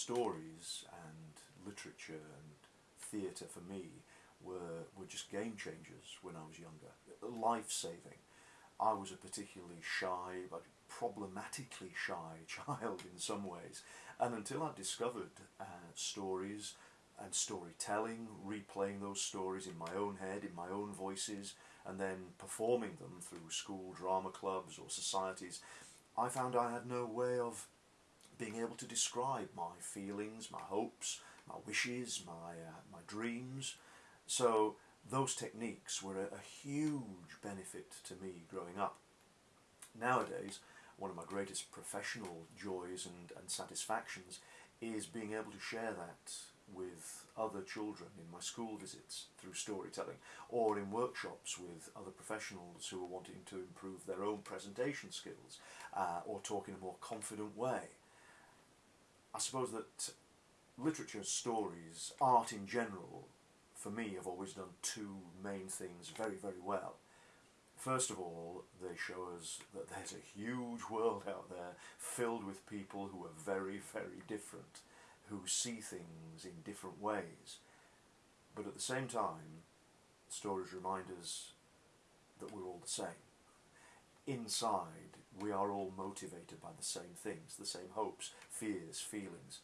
stories and literature and theatre for me were, were just game changers when I was younger, life saving. I was a particularly shy, but problematically shy child in some ways, and until I discovered uh, stories and storytelling, replaying those stories in my own head, in my own voices, and then performing them through school drama clubs or societies, I found I had no way of being able to describe my feelings, my hopes, my wishes, my, uh, my dreams. So those techniques were a, a huge benefit to me growing up. Nowadays, one of my greatest professional joys and, and satisfactions is being able to share that with other children in my school visits through storytelling or in workshops with other professionals who are wanting to improve their own presentation skills uh, or talk in a more confident way. I suppose that literature, stories, art in general, for me have always done two main things very, very well. First of all, they show us that there's a huge world out there filled with people who are very, very different who see things in different ways. But at the same time, stories remind us that we're all the same. Inside, we are all motivated by the same things, the same hopes, fears, feelings.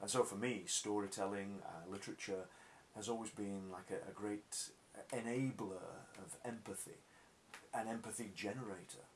And so for me, storytelling, uh, literature, has always been like a, a great enabler of empathy, an empathy generator.